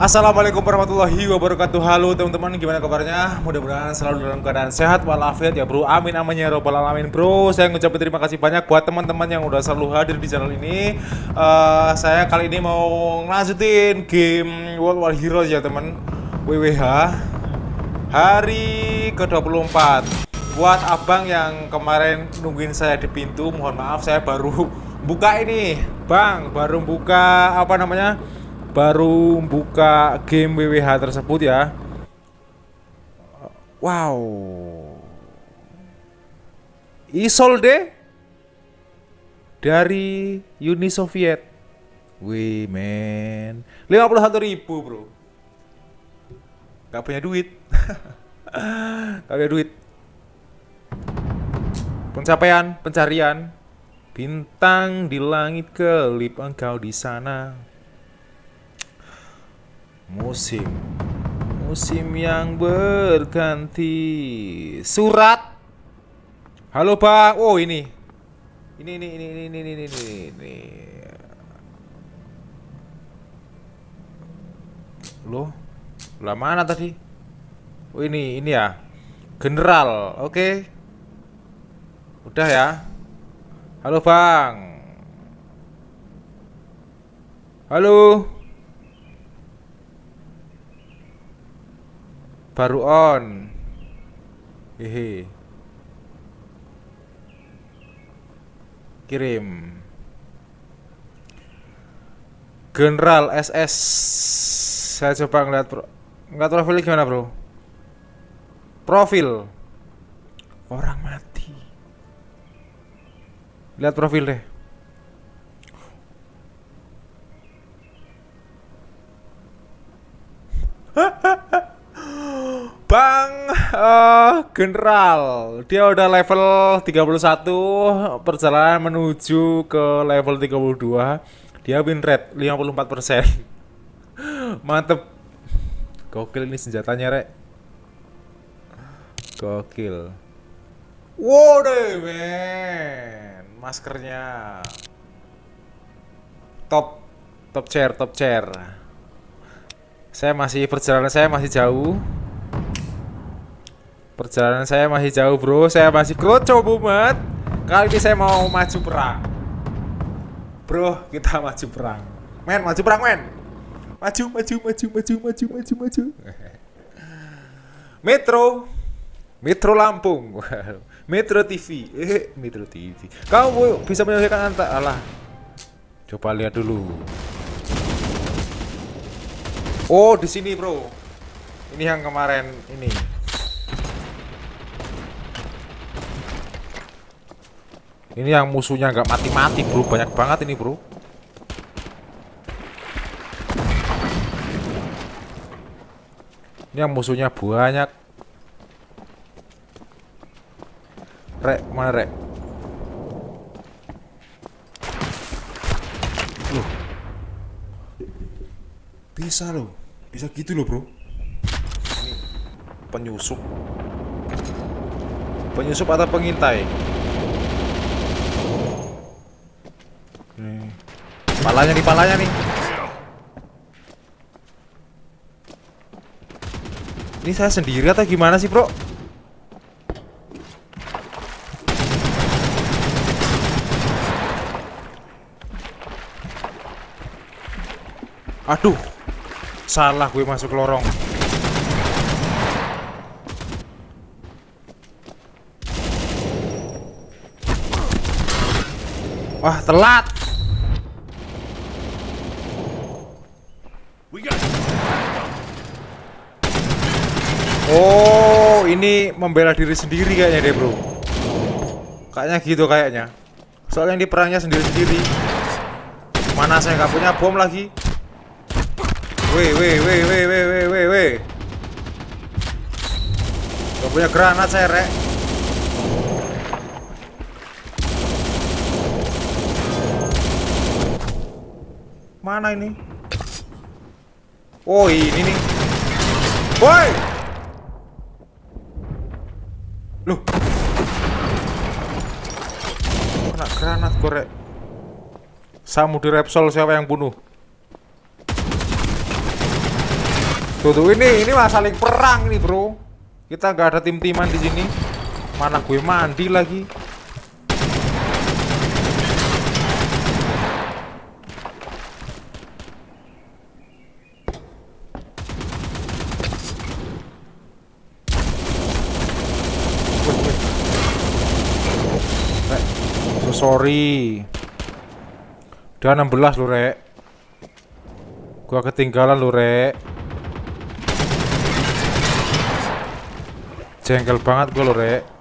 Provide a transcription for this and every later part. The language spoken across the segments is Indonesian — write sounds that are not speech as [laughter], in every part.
Assalamualaikum warahmatullahi wabarakatuh. Halo teman-teman gimana kabarnya? Mudah-mudahan selalu dalam keadaan sehat walafiat ya bro. Amin amin ya robbal alamin bro. Saya ngucapin terima kasih banyak buat teman-teman yang udah selalu hadir di channel ini. Uh, Saya kali ini mau ngelanjutin game World War Heroes ya teman. WWH Hari ke-24. Buat abang yang kemarin nungguin saya di pintu Mohon maaf saya baru [laughs] buka ini. Bang baru buka apa namanya baru buka game WWH tersebut ya. Wow. Isolde Dari Uni Soviet. Wih men. 51 ribu bro. Gak punya duit. [laughs] Gak punya duit. Pencapaian, pencarian. Bintang di langit kelip engkau di sana Musim. Musim yang berganti. Surat. Halo bang Oh ini. Ini ini ini ini ini ini ini, ini. Loh Lah mana tadi? Oh ini ini ya. General. Oke. Okay. Udah ya. Halo bang. Halo baru on. Hehe. Kirim. General SS saya coba ngeliat pro nggak profil gimana bro? Profil. Orang mati. Lihat profil deh Bang uh, General Dia udah level 31 Perjalanan menuju ke level 32 Dia win rate 54% [laughs] Mantep. Gokil ini senjatanya rek. Gokil. Wow deh men. Maskernya. Top Top chair, top chair. Saya masih perjalanan saya masih jauh Perjalanan saya masih jauh bro. Saya masih kroco bumet Kali ini saya mau maju perang. Bro kita maju perang. Men maju perang men. Maju maju maju maju maju maju maju. Metro. Metro Lampung. [laughs] Metro TV eh Metro TV Kamu bisa menyelesaikan antar Alah. Coba lihat dulu. Oh di sini bro. Ini yang kemarin ini Ini yang musuhnya nggak mati-mati bro. Banyak banget ini bro. Ini yang musuhnya banyak. Rek, mana rek? Loh. Bisa loh. Bisa gitu loh bro. Ini penyusup. Penyusup atau pengintai Palanya nih, palanya nih. Ini saya sendiri atau gimana sih, Bro? Aduh. Salah gue masuk lorong. Wah, telat. Oh, ini membela diri sendiri kayaknya deh, Bro. Kayaknya gitu kayaknya. Soalnya ini perangnya sendiri-sendiri. Mana saya nggak punya bom lagi? Weh, weh, weh, weh, weh, weh, weh, weh. Gak punya granat saya, Rek. Mana ini? Oh, ini nih. Woi! Loh. Kena granat korek. Samudi Repsol siapa yang bunuh? Tuh tuh ini ini saling perang nih bro. Kita nggak ada tim-timan di sini. Mana gue mandi lagi. Sorry. Udah 16 lu rek. Gua ketinggalan lu rek. Jengkel banget gua lu rek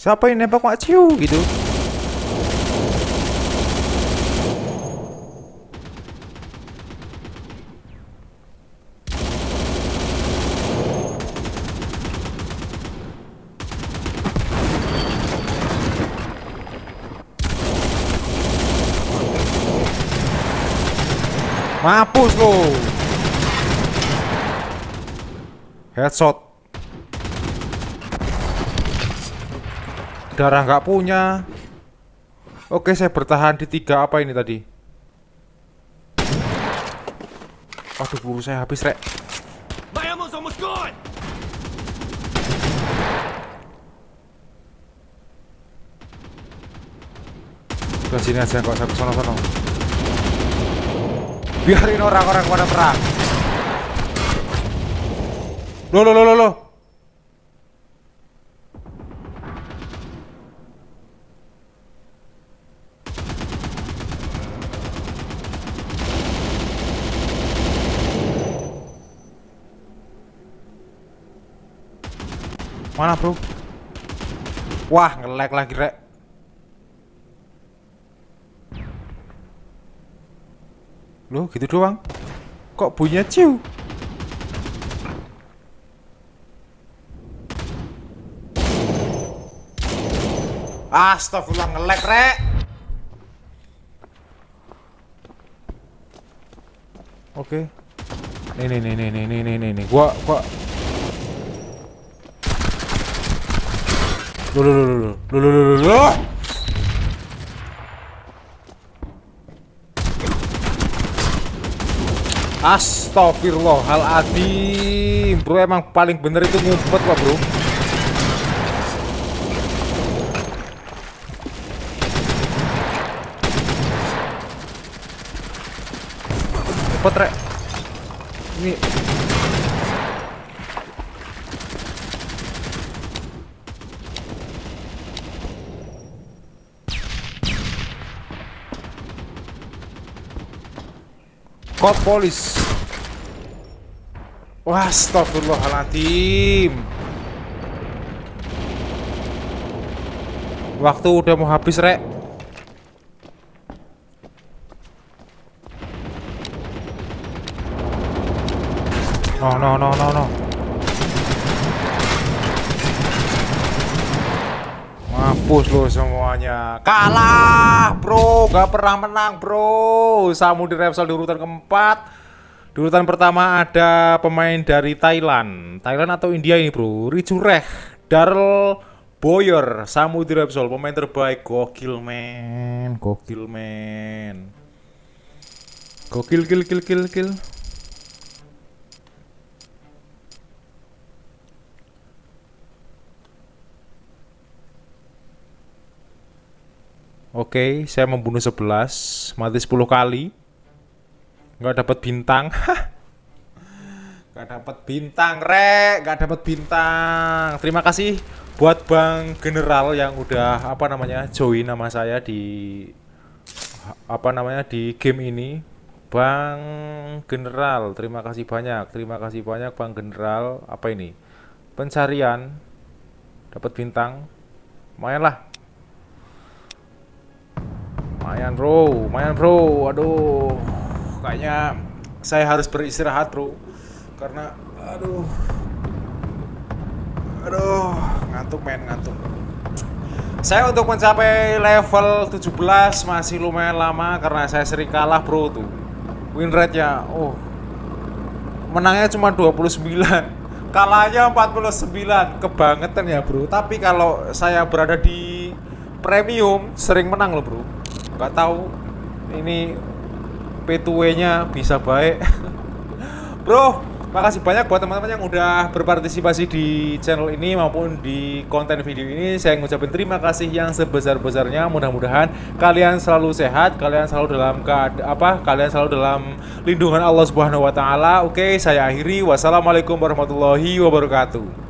Siapa yang nembak Mak Ciu gitu? Mampus lo. Headshot. Darah nggak punya. Oke saya bertahan di tiga apa ini tadi? Aduh buru saya habis rek. Ke sini aja kok saya ke sana sana Biarin orang-orang pada perang. Loh loh loh loh Mana bro? Wah nge-lag lagi rek. Loh gitu doang. Kok bunyinya ciu? Astagfirullah nge-lag rek. Oke. Nih nih nih nih nih nih nih nih gua gua Loh, loh, loh, loh, loh, loh, loh, loh. Astagfirullahaladzim Bro emang paling bener itu ngumpet lah bro. Ngumpet rek. Ini Kod polis. Wah, astagfirullahaladzim. Waktu udah mau habis, Rek. No, no, no, no, no. Mampus lo semuanya. Kalah bro. Gak pernah menang bro. Di Repsol di urutan keempat. Di urutan pertama ada pemain dari Thailand. Thailand atau India ini bro? Rijureh Darrell Boyer di Repsol. Pemain terbaik. Gokil men. Gokil men. Gokil kill kill kill kill Oke, saya membunuh 11, mati 10 kali. Nggak dapat bintang. [laughs] Nggak dapat bintang, Rek. Nggak dapat bintang. Terima kasih buat Bang General yang udah apa namanya join nama saya di apa namanya di game ini. Bang General, terima kasih banyak. Terima kasih banyak Bang General. Apa ini? Pencarian dapat bintang. Lumayan lah Lumayan bro, lumayan bro. Aduh, kayaknya saya harus beristirahat bro. Karena, aduh, aduh. ngantuk main ngantuk. Saya untuk mencapai level 17 masih lumayan lama karena saya sering kalah bro tuh. Win rate nya oh. Menangnya cuma 29 [laughs] kalahnya 49 kebangetan ya bro. Tapi kalau saya berada di premium sering menang loh bro nggak tahu ini P2W nya bisa baik [laughs] bro Makasih banyak buat teman-teman yang udah berpartisipasi di channel ini maupun di konten video ini. Saya ngucapin terima kasih yang sebesar-besarnya. Mudah-mudahan kalian selalu sehat, kalian selalu dalam apa? Kalian selalu dalam lindungan Allah Subhanahu wa taala. Oke, saya akhiri. Wassalamualaikum warahmatullahi wabarakatuh.